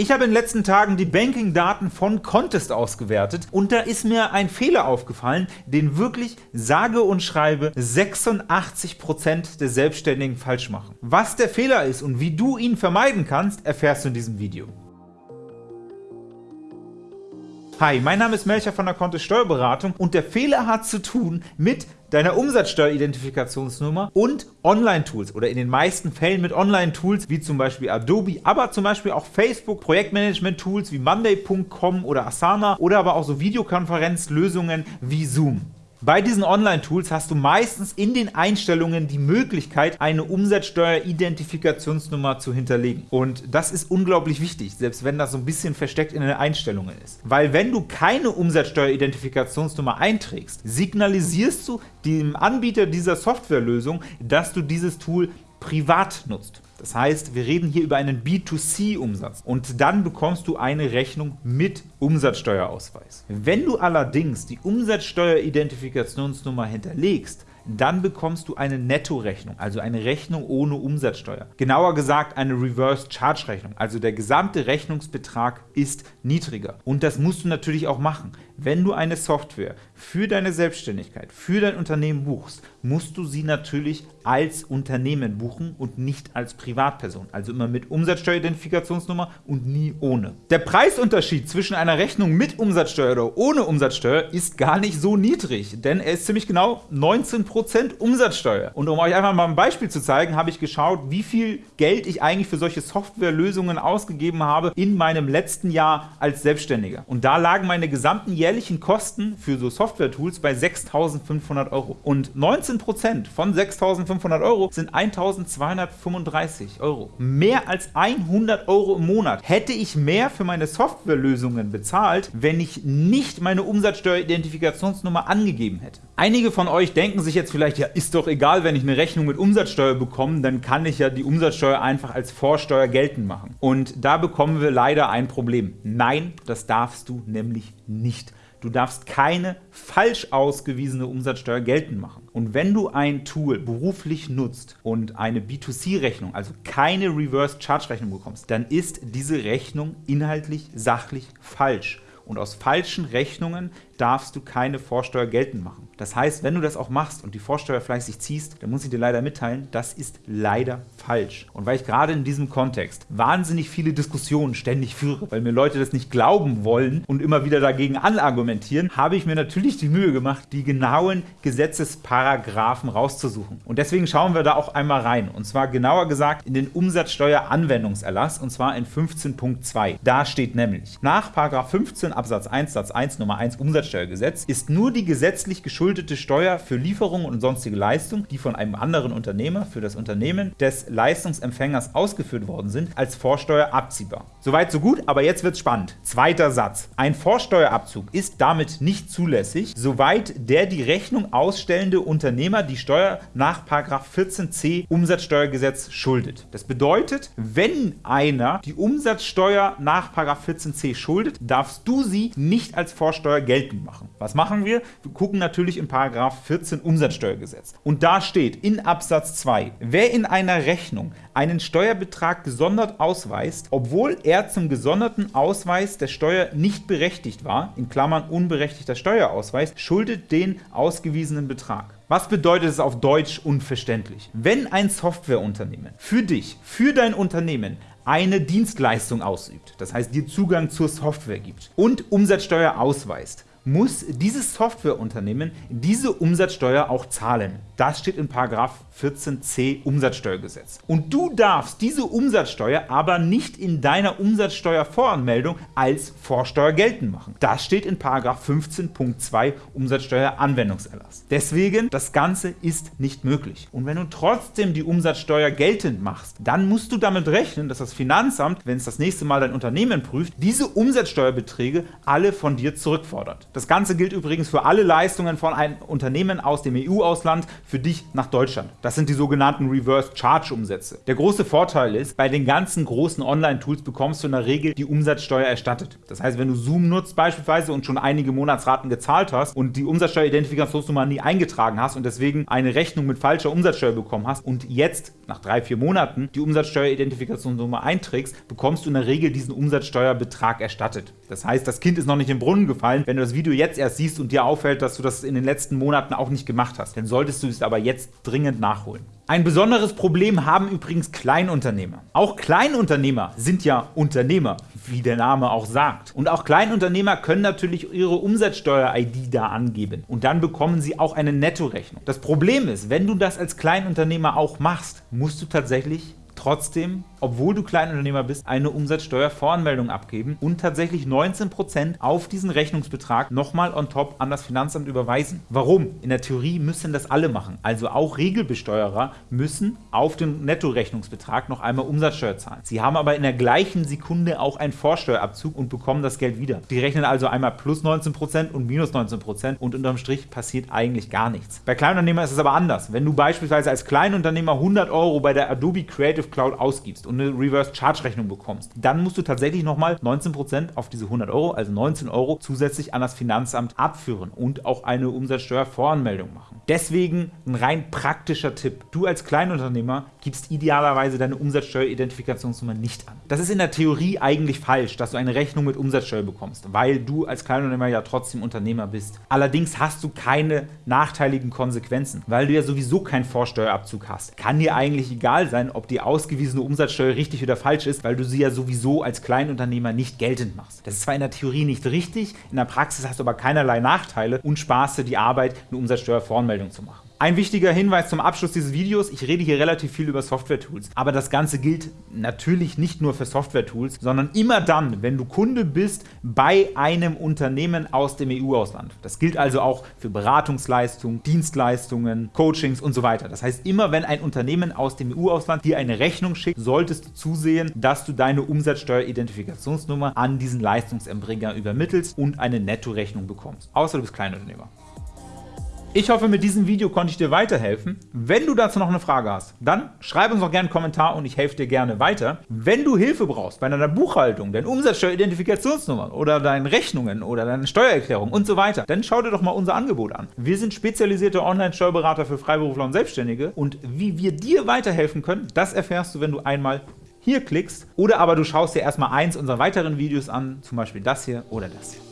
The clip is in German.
Ich habe in den letzten Tagen die Banking-Daten von Contest ausgewertet und da ist mir ein Fehler aufgefallen, den wirklich sage und schreibe 86% der Selbstständigen falsch machen. Was der Fehler ist und wie du ihn vermeiden kannst, erfährst du in diesem Video. Hi, mein Name ist Melcher von der Kontist Steuerberatung und der Fehler hat zu tun mit deiner Umsatzsteueridentifikationsnummer und Online-Tools oder in den meisten Fällen mit Online-Tools wie zum Beispiel Adobe, aber zum Beispiel auch Facebook, Projektmanagement-Tools wie Monday.com oder Asana oder aber auch so Videokonferenzlösungen wie Zoom. Bei diesen Online-Tools hast du meistens in den Einstellungen die Möglichkeit, eine Umsatzsteuer-Identifikationsnummer zu hinterlegen. Und das ist unglaublich wichtig, selbst wenn das so ein bisschen versteckt in den Einstellungen ist. Weil wenn du keine Umsatzsteuer-Identifikationsnummer einträgst, signalisierst du dem Anbieter dieser Softwarelösung, dass du dieses Tool privat nutzt. Das heißt, wir reden hier über einen B2C-Umsatz und dann bekommst du eine Rechnung mit Umsatzsteuerausweis. Wenn du allerdings die Umsatzsteueridentifikationsnummer hinterlegst, dann bekommst du eine Nettorechnung, also eine Rechnung ohne Umsatzsteuer. Genauer gesagt eine Reverse Charge Rechnung, also der gesamte Rechnungsbetrag ist niedriger. Und das musst du natürlich auch machen. Wenn du eine Software für deine Selbstständigkeit, für dein Unternehmen buchst, musst du sie natürlich als Unternehmen buchen und nicht als Privatperson. Also immer mit Umsatzsteueridentifikationsnummer und nie ohne. Der Preisunterschied zwischen einer Rechnung mit Umsatzsteuer oder ohne Umsatzsteuer ist gar nicht so niedrig, denn er ist ziemlich genau 19% Umsatzsteuer. Und um euch einfach mal ein Beispiel zu zeigen, habe ich geschaut, wie viel Geld ich eigentlich für solche Softwarelösungen ausgegeben habe in meinem letzten Jahr als Selbstständiger. Und da lagen meine gesamten jährlichen jährlichen Kosten für so Software-Tools bei 6.500 Euro. Und 19% von 6.500 Euro sind 1.235 Euro. Mehr als 100 Euro im Monat hätte ich mehr für meine Softwarelösungen bezahlt, wenn ich nicht meine Umsatzsteueridentifikationsnummer angegeben hätte. Einige von euch denken sich jetzt vielleicht, ja ist doch egal, wenn ich eine Rechnung mit Umsatzsteuer bekomme, dann kann ich ja die Umsatzsteuer einfach als Vorsteuer geltend machen. Und da bekommen wir leider ein Problem. Nein, das darfst du nämlich nicht. Du darfst keine falsch ausgewiesene Umsatzsteuer geltend machen. Und wenn du ein Tool beruflich nutzt und eine B2C-Rechnung, also keine Reverse-Charge-Rechnung bekommst, dann ist diese Rechnung inhaltlich sachlich falsch. Und aus falschen Rechnungen darfst du keine Vorsteuer geltend machen. Das heißt, wenn du das auch machst und die Vorsteuer fleißig ziehst, dann muss ich dir leider mitteilen, das ist leider falsch. Und weil ich gerade in diesem Kontext wahnsinnig viele Diskussionen ständig führe, weil mir Leute das nicht glauben wollen und immer wieder dagegen anargumentieren, habe ich mir natürlich die Mühe gemacht, die genauen Gesetzesparagraphen rauszusuchen. Und deswegen schauen wir da auch einmal rein. Und zwar genauer gesagt in den Umsatzsteueranwendungserlass und zwar in 15.2. Da steht nämlich, nach 15 Absatz 1 Satz 1 Nummer 1 Umsatzsteuer Umsatzsteuergesetz ist nur die gesetzlich geschuldete Steuer für Lieferungen und sonstige Leistungen, die von einem anderen Unternehmer für das Unternehmen des Leistungsempfängers ausgeführt worden sind, als Vorsteuer abziehbar. Soweit so gut, aber jetzt wird's spannend. Zweiter Satz. Ein Vorsteuerabzug ist damit nicht zulässig, soweit der die Rechnung ausstellende Unternehmer die Steuer nach 14c Umsatzsteuergesetz schuldet. Das bedeutet, wenn einer die Umsatzsteuer nach 14c schuldet, darfst du sie nicht als Vorsteuer geltend machen. Was machen wir? Wir gucken natürlich in § 14 Umsatzsteuergesetz. Und da steht in Absatz 2, wer in einer Rechnung einen Steuerbetrag gesondert ausweist, obwohl er zum gesonderten Ausweis der Steuer nicht berechtigt war, in Klammern unberechtigter Steuerausweis, schuldet den ausgewiesenen Betrag. Was bedeutet es auf Deutsch unverständlich? Wenn ein Softwareunternehmen für dich, für dein Unternehmen eine Dienstleistung ausübt, das heißt dir Zugang zur Software gibt und Umsatzsteuer ausweist, muss dieses Softwareunternehmen diese Umsatzsteuer auch zahlen. Das steht in 14c Umsatzsteuergesetz. Und du darfst diese Umsatzsteuer aber nicht in deiner Umsatzsteuervoranmeldung als Vorsteuer geltend machen. Das steht in 15.2 Umsatzsteueranwendungserlass. Deswegen, das Ganze ist nicht möglich. Und wenn du trotzdem die Umsatzsteuer geltend machst, dann musst du damit rechnen, dass das Finanzamt, wenn es das nächste Mal dein Unternehmen prüft, diese Umsatzsteuerbeträge alle von dir zurückfordert. Das Ganze gilt übrigens für alle Leistungen von einem Unternehmen aus dem EU-Ausland für dich nach Deutschland. Das sind die sogenannten Reverse Charge Umsätze. Der große Vorteil ist, bei den ganzen großen Online-Tools bekommst du in der Regel die Umsatzsteuer erstattet. Das heißt, wenn du Zoom nutzt beispielsweise und schon einige Monatsraten gezahlt hast und die Umsatzsteueridentifikationsnummer nie eingetragen hast und deswegen eine Rechnung mit falscher Umsatzsteuer bekommen hast und jetzt nach drei, vier Monaten die Umsatzsteueridentifikationsnummer einträgst, bekommst du in der Regel diesen Umsatzsteuerbetrag erstattet. Das heißt, das Kind ist noch nicht im Brunnen gefallen, wenn du das Video jetzt erst siehst und dir auffällt, dass du das in den letzten Monaten auch nicht gemacht hast. Dann solltest du es aber jetzt dringend nachholen. Ein besonderes Problem haben übrigens Kleinunternehmer. Auch Kleinunternehmer sind ja Unternehmer, wie der Name auch sagt. Und auch Kleinunternehmer können natürlich ihre Umsatzsteuer-ID da angeben. Und dann bekommen sie auch eine Nettorechnung. Das Problem ist, wenn du das als Kleinunternehmer auch machst, musst du tatsächlich trotzdem, obwohl du Kleinunternehmer bist, eine Umsatzsteuervoranmeldung abgeben und tatsächlich 19% auf diesen Rechnungsbetrag nochmal on top an das Finanzamt überweisen. Warum? In der Theorie müssen das alle machen. Also auch Regelbesteuerer müssen auf den Nettorechnungsbetrag noch einmal Umsatzsteuer zahlen. Sie haben aber in der gleichen Sekunde auch einen Vorsteuerabzug und bekommen das Geld wieder. Die rechnen also einmal plus 19% und minus 19% und unterm Strich passiert eigentlich gar nichts. Bei Kleinunternehmern ist es aber anders. Wenn du beispielsweise als Kleinunternehmer 100 Euro bei der Adobe Creative Cloud ausgibst und eine Reverse Charge Rechnung bekommst, dann musst du tatsächlich nochmal 19% auf diese 100 Euro, also 19 Euro, zusätzlich an das Finanzamt abführen und auch eine Umsatzsteuervoranmeldung machen. Deswegen ein rein praktischer Tipp. Du als Kleinunternehmer gibst idealerweise deine Umsatzsteueridentifikationsnummer nicht an. Das ist in der Theorie eigentlich falsch, dass du eine Rechnung mit Umsatzsteuer bekommst, weil du als Kleinunternehmer ja trotzdem Unternehmer bist. Allerdings hast du keine nachteiligen Konsequenzen, weil du ja sowieso keinen Vorsteuerabzug hast. Kann dir eigentlich egal sein, ob die ausgewiesene Umsatzsteuer richtig oder falsch ist, weil du sie ja sowieso als Kleinunternehmer nicht geltend machst. Das ist zwar in der Theorie nicht richtig, in der Praxis hast du aber keinerlei Nachteile und sparst dir die Arbeit, eine Umsatzsteuervoranmeldung zu machen. Ein wichtiger Hinweis zum Abschluss dieses Videos, ich rede hier relativ viel über Software-Tools, aber das Ganze gilt natürlich nicht nur für Software-Tools, sondern immer dann, wenn du Kunde bist bei einem Unternehmen aus dem EU-Ausland. Das gilt also auch für Beratungsleistungen, Dienstleistungen, Coachings und so weiter. Das heißt, immer wenn ein Unternehmen aus dem EU-Ausland dir eine Rechnung schickt, solltest du zusehen, dass du deine Umsatzsteueridentifikationsnummer an diesen Leistungserbringer übermittelst und eine Nettorechnung bekommst, außer du bist Kleinunternehmer. Ich hoffe, mit diesem Video konnte ich dir weiterhelfen. Wenn du dazu noch eine Frage hast, dann schreib uns doch gerne einen Kommentar und ich helfe dir gerne weiter. Wenn du Hilfe brauchst bei deiner Buchhaltung, deinen Umsatzsteueridentifikationsnummern oder deinen Rechnungen oder deinen Steuererklärungen und so weiter, dann schau dir doch mal unser Angebot an. Wir sind spezialisierte Online-Steuerberater für Freiberufler und Selbstständige und wie wir dir weiterhelfen können, das erfährst du, wenn du einmal hier klickst oder aber du schaust dir erstmal eins unserer weiteren Videos an, zum Beispiel das hier oder das hier.